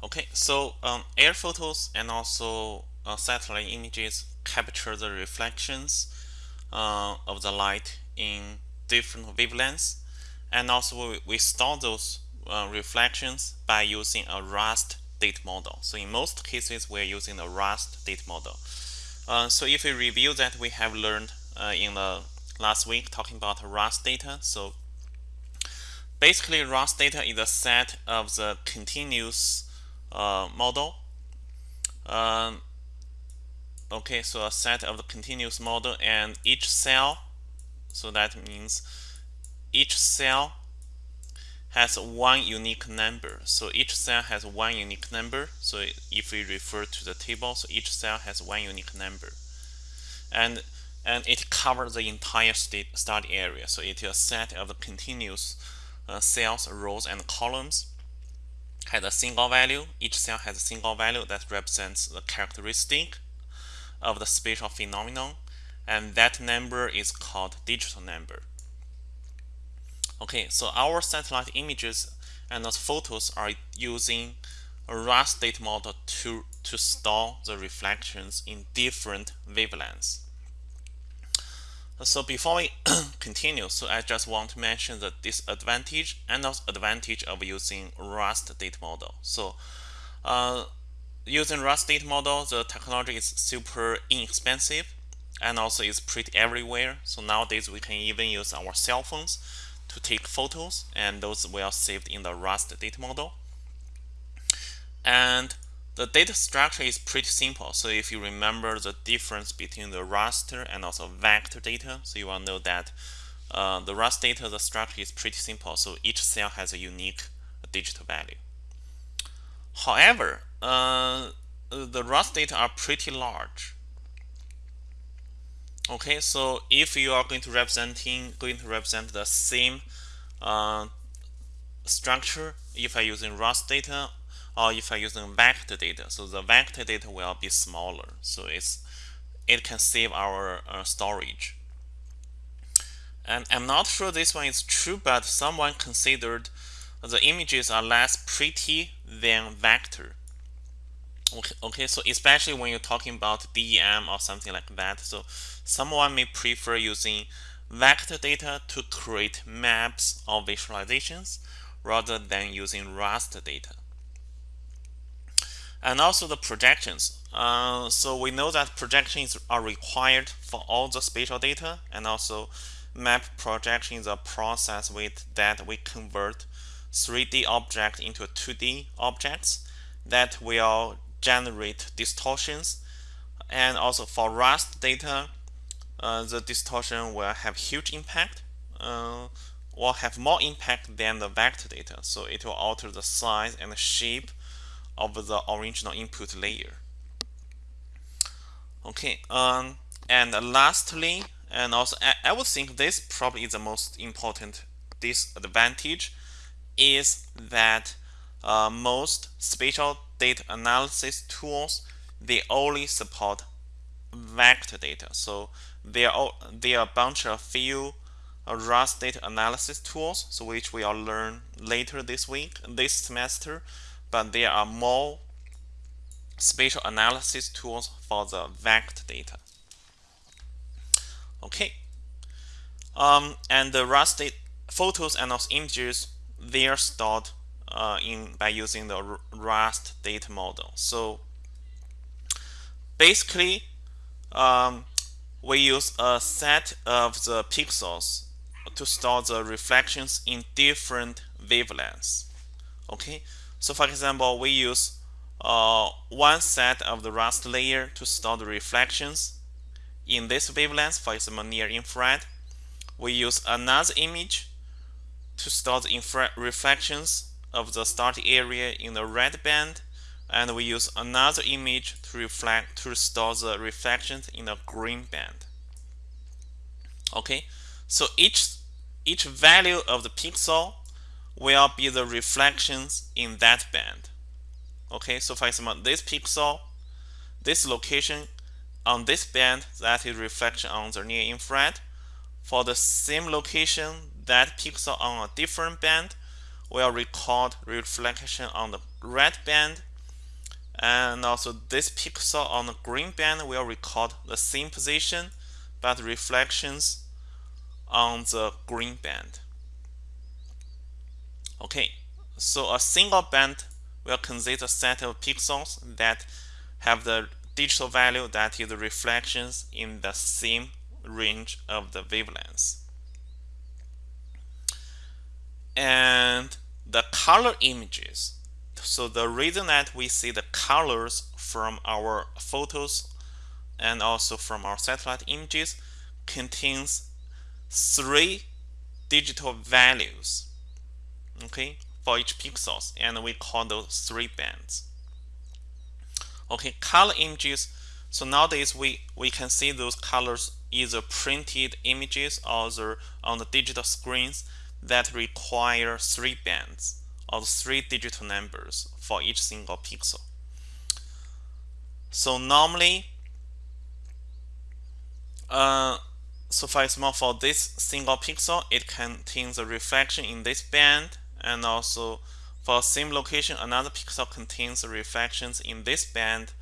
Okay, so um, air photos and also uh, satellite images capture the reflections uh, of the light in different wavelengths, and also we, we store those uh, reflections by using a raster data model. So in most cases, we're using a raster data model. Uh, so if we review that we have learned uh, in the last week talking about raster data, so basically raster data is a set of the continuous uh, model. Um, okay, so a set of the continuous model and each cell, so that means each cell has one unique number. So each cell has one unique number. So if we refer to the table, so each cell has one unique number. And and it covers the entire study area. So it is a set of the continuous uh, cells, rows, and columns has a single value. Each cell has a single value that represents the characteristic of the spatial phenomenon, and that number is called digital number. Okay, so our satellite images and those photos are using a raster data model to, to store the reflections in different wavelengths. So before we continue, so I just want to mention the disadvantage and also advantage of using raster data model. So uh, using raster data model, the technology is super inexpensive and also is pretty everywhere. So nowadays we can even use our cell phones to take photos and those will saved in the raster data model. And the data structure is pretty simple. So if you remember the difference between the raster and also vector data, so you will know that uh, the raster data, the structure is pretty simple. So each cell has a unique digital value. However, uh, the raster data are pretty large. Okay, so if you are going to representing going to represent the same uh, structure, if I using raster data or if I using vector data. So the vector data will be smaller. So it's it can save our uh, storage. And I'm not sure this one is true, but someone considered the images are less pretty than vector. Okay, okay, so especially when you're talking about DEM or something like that. So someone may prefer using vector data to create maps or visualizations rather than using raster data and also the projections. Uh, so we know that projections are required for all the spatial data and also map projection is a process with that we convert 3D object into 2D objects that will generate distortions and also for raster data uh, the distortion will have huge impact uh, have more impact than the vector data so it will alter the size and the shape of the original input layer. Okay, um, and lastly, and also I, I would think this probably is the most important disadvantage is that uh, most spatial data analysis tools they only support vector data. So there are there are a bunch of few uh, raster data analysis tools, so which we will learn later this week, this semester but there are more spatial analysis tools for the vector data. Okay, um, and the RAST photos and also images they are stored uh, in by using the raster data model. So basically, um, we use a set of the pixels to store the reflections in different wavelengths. Okay, so for example, we use uh, one set of the raster layer to store the reflections in this wavelength, for example, near infrared. We use another image to store the reflections of the starting area in the red band, and we use another image to reflect to store the reflections in the green band. Okay, so each each value of the pixel will be the reflections in that band. Okay, so for example, this pixel, this location on this band, that is reflection on the near infrared. For the same location, that pixel on a different band will record reflection on the red band and also this pixel on the green band will record the same position but reflections on the green band. Okay, so a single band will consist a set of pixels that have the digital value that is the reflections in the same range of the wavelengths. And the color images. So the reason that we see the colors from our photos and also from our satellite images contains three digital values okay for each pixels and we call those three bands. Okay color images. So nowadays we we can see those colors either printed images or on the digital screens that require three bands or three digital numbers for each single pixel. So normally uh, so for example for this single pixel it contains a reflection in this band and also for same location another pixel contains reflections in this band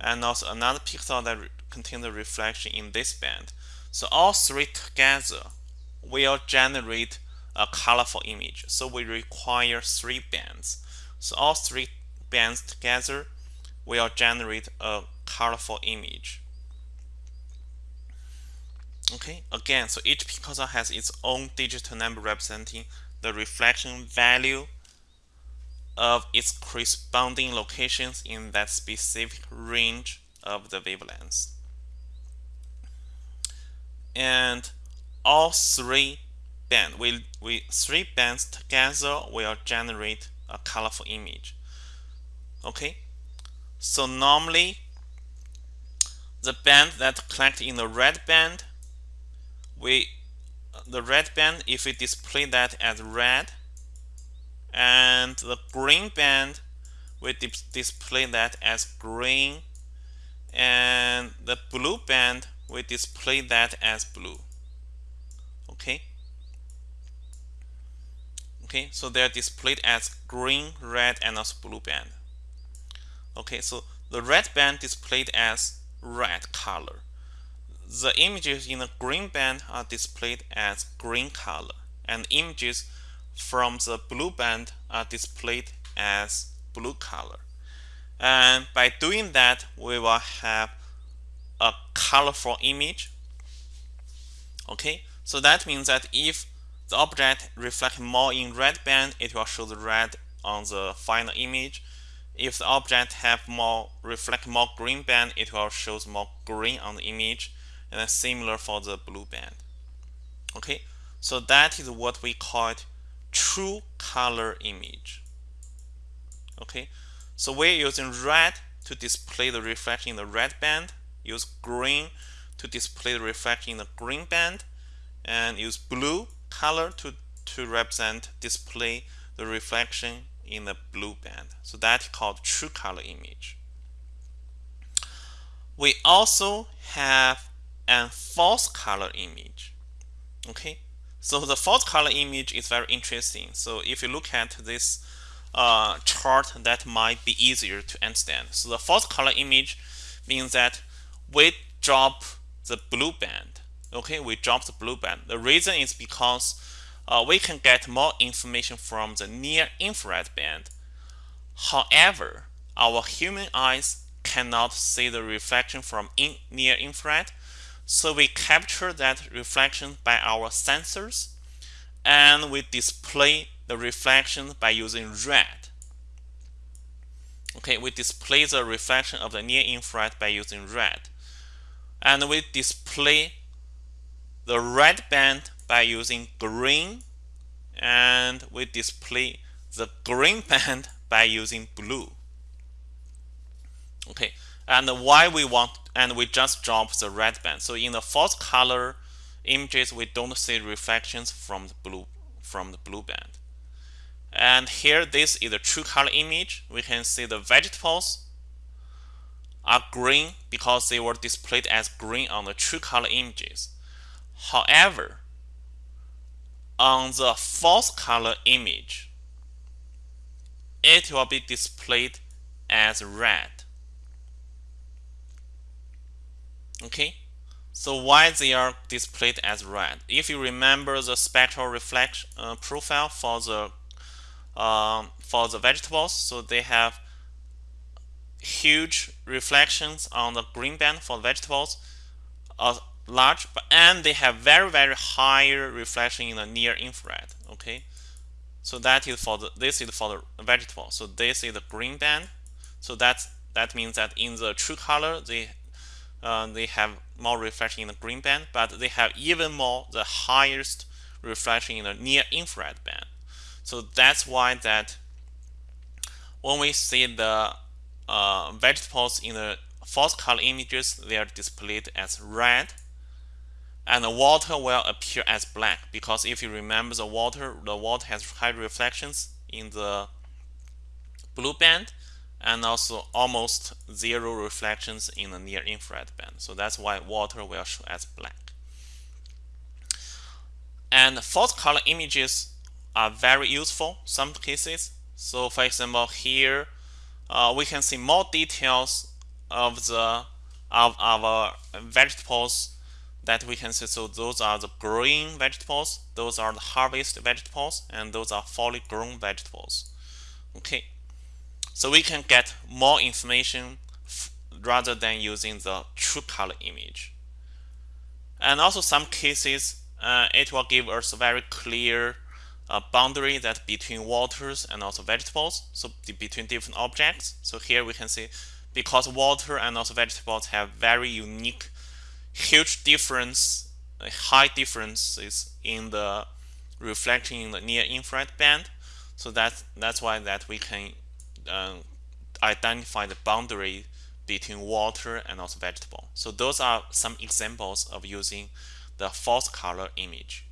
and also another pixel that contains a reflection in this band. So all three together will generate a colorful image. So we require three bands. So all three bands together will generate a colorful image. Okay again so each pixel has its own digital number representing the reflection value of its corresponding locations in that specific range of the wavelengths. And all three bands, we, we, three bands together will generate a colorful image. Okay, so normally the band that collect in the red band, we the red band if we display that as red and the green band we display that as green and the blue band we display that as blue. Okay? Okay so they're displayed as green red and also blue band. Okay so the red band displayed as red color the images in the green band are displayed as green color and images from the blue band are displayed as blue color. And by doing that, we will have a colorful image. Okay, so that means that if the object reflects more in red band, it will show the red on the final image. If the object have more reflect more green band, it will show more green on the image and then similar for the blue band. Okay? So that is what we call it true color image. Okay? So we're using red to display the reflection in the red band use green to display the reflection in the green band and use blue color to to represent display the reflection in the blue band. So that's called true color image. We also have and false color image. Okay, so the false color image is very interesting. So if you look at this uh, chart, that might be easier to understand. So the false color image means that we drop the blue band. Okay, we drop the blue band. The reason is because uh, we can get more information from the near infrared band. However, our human eyes cannot see the reflection from in near infrared so we capture that reflection by our sensors and we display the reflection by using red. Okay, we display the reflection of the near infrared by using red. And we display the red band by using green and we display the green band by using blue. Okay, and why we want and we just drop the red band. So in the false color images we don't see reflections from the blue from the blue band. And here this is a true color image. We can see the vegetables are green because they were displayed as green on the true color images. However on the false color image it will be displayed as red. Okay, so why they are displayed as red? If you remember the spectral reflection uh, profile for the um, for the vegetables, so they have huge reflections on the green band for vegetables, uh, large, and they have very very high reflection in the near infrared. Okay, so that is for the this is for the vegetable. So this is the green band. So that's that means that in the true color they uh, they have more reflection in the green band, but they have even more the highest reflection in the near infrared band. So that's why that when we see the uh, vegetables in the false color images, they are displayed as red and the water will appear as black because if you remember the water, the water has high reflections in the blue band and also almost zero reflections in the near infrared band. So that's why water will show as black. And false color images are very useful some cases. So for example, here uh, we can see more details of the of our vegetables that we can see. So those are the growing vegetables, those are the harvest vegetables, and those are fully grown vegetables. Okay, so we can get more information rather than using the true color image. And also some cases, uh, it will give us a very clear uh, boundary that between waters and also vegetables, so between different objects. So here we can see because water and also vegetables have very unique, huge difference, high differences in the reflection in the near infrared band. So that's that's why that we can uh, identify the boundary between water and also vegetable. So those are some examples of using the false color image.